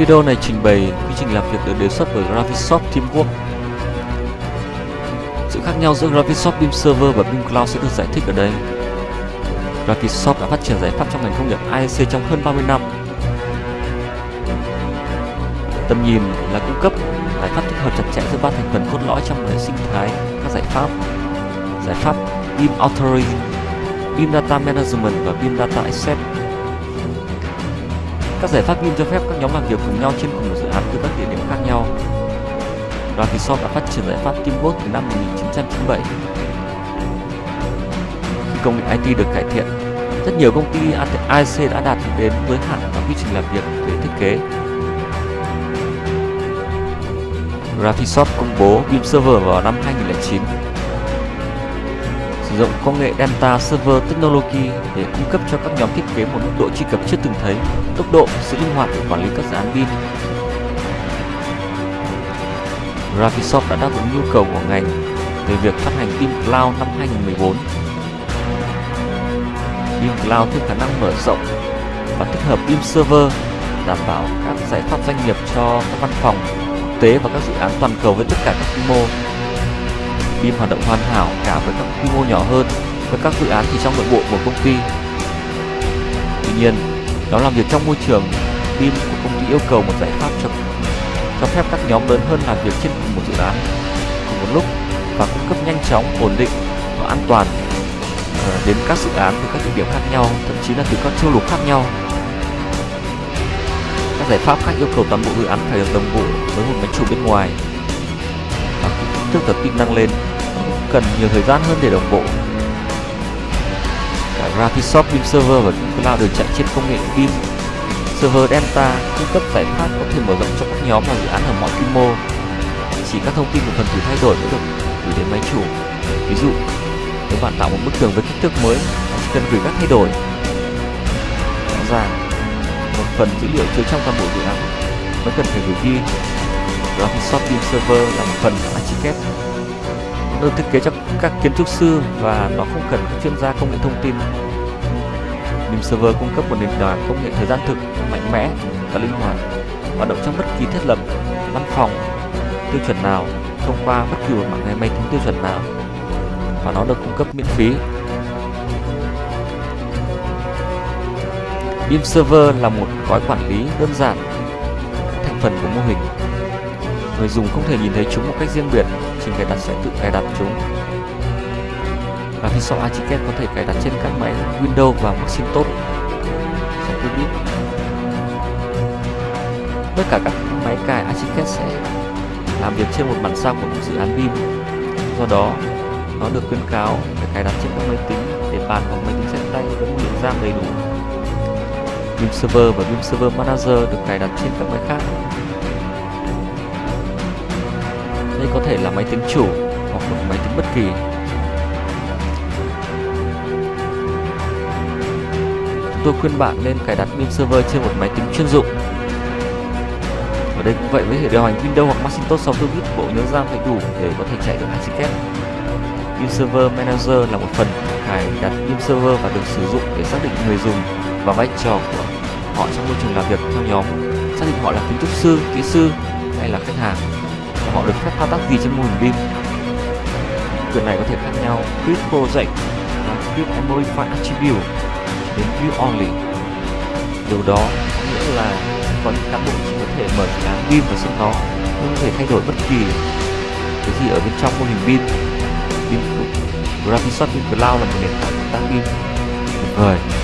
Video này trình bày quy trình làm việc được đề xuất bởi Graphisoft Teamwork. Sự khác nhau giữa Graphisoft Beam Server và Beam Cloud sẽ được giải thích ở đây. Graphisoft đã phát triển giải pháp trong ngành công nghiệp IEC trong hơn 30 năm. Tầm nhìn là cung cấp giải pháp tích hợp chặt chẽ giữa ba thành phần cốt lõi trong hệ sinh thái các giải pháp. Giải pháp Beam Authoring, Beam Data Management và Beam Data Access các giải pháp BIM cho phép các nhóm làm việc cùng nhau trên cùng một dự án từ các địa điểm khác nhau. Graphisoft đã phát triển giải pháp Teamwork từ năm 1997. Khi công nghệ IT được cải thiện, rất nhiều công ty IC đã đạt đến giới hạn và quy trình làm việc về thiết kế. Graphisoft công bố BIM Server vào năm 2009 sử dụng công nghệ Delta Server Technology để cung cấp cho các nhóm thiết kế một mức độ truy cập chưa từng thấy, tốc độ, sự linh hoạt để quản lý các dự án pin. Graphisoft đã đáp ứng nhu cầu của ngành về việc phát hành pin Cloud năm 2014. Pin Cloud thêm khả năng mở rộng và tích hợp pin Server đảm bảo các giải pháp doanh nghiệp cho các văn phòng, quốc tế và các dự án toàn cầu với tất cả các quy mô BIM hoạt động hoàn hảo cả với các quy mô nhỏ hơn với các dự án chỉ trong nội bộ của công ty. Tuy nhiên, đó làm việc trong môi trường BIM của công ty yêu cầu một giải pháp cho cho phép các nhóm lớn hơn làm việc trên cùng một dự án cùng một lúc và cung cấp nhanh chóng, ổn định và an toàn ờ, đến các dự án từ các địa điểm khác nhau, thậm chí là từ các châu lục khác nhau. Các giải pháp khác yêu cầu toàn bộ dự án phải được đồng bộ với một máy chủ bên ngoài và kích thước tập tin tăng lên cần nhiều thời gian hơn để đồng bộ. Cả Graphisoft Beam Server và Cloud đều chạy trên công nghệ Beam. Server Delta cung cấp giải pháp có thể mở rộng cho các nhóm và dự án ở mọi quy mô. Chỉ các thông tin của phần tử thay đổi mới được gửi đến máy chủ. Ví dụ, nếu bạn tạo một bức tường với kích thước mới, bạn chỉ cần gửi các thay đổi. Rõ ràng, một phần dữ liệu chứa trong toàn bộ dự án mới cần phải gửi đi. Graphisoft Beam Server là một phần của Archicad được thiết kế cho các kiến trúc sư và nó không cần các chuyên gia công nghệ thông tin. Nim Server cung cấp một nền tảng công nghệ thời gian thực mạnh mẽ và linh hoạt, hoạt động trong bất kỳ thiết lập, văn phòng, tiêu chuẩn nào, thông qua bất kỳ một mạng máy tính tiêu chuẩn nào, và nó được cung cấp miễn phí. BIM Server là một gói quản lý đơn giản các thành phần của mô hình. Người dùng không thể nhìn thấy chúng một cách riêng biệt trình cài đặt sẽ tự cài đặt chúng. Và Visual Archicad có thể cài đặt trên các máy Windows và Macintosh tất cả các máy cài Archicad sẽ làm việc trên một bản sao của một dự án BIM do đó, nó được khuyến cáo phải cài đặt trên các máy tính để bàn hoặc máy tính sách tay với một lượng RAM đầy đủ. BIM Server và BIM Server Manager được cài đặt trên các máy khác. Đây có thể là máy tính chủ hoặc một máy tính bất kỳ. Tôi khuyên bạn nên cài đặt Win server trên một máy tính chuyên dụng. Ở đây cũng vậy với hệ điều hành Windows hoặc Macintosh 64 bit, bộ nhớ RAM phải đủ để có thể chạy được hai kép. Win Server Manager là một phần cài đặt Win Server và được sử dụng để xác định người dùng và vai trò của họ trong môi trường làm việc theo nhóm, xác định họ là kiến trúc sư, kỹ sư hay là khách hàng họ được phép thao tác gì trên mô hình BIM quyền này có thể khác nhau. Create project và create and modify attribute đến view only. Điều đó có nghĩa là có những cán bộ chỉ có thể mở dự án BIM và xem nó nhưng không thể thay đổi bất kỳ cái gì ở bên trong mô hình BIM BIM Graphisoft Cloud là một nền tảng tác BIM tuyệt vời.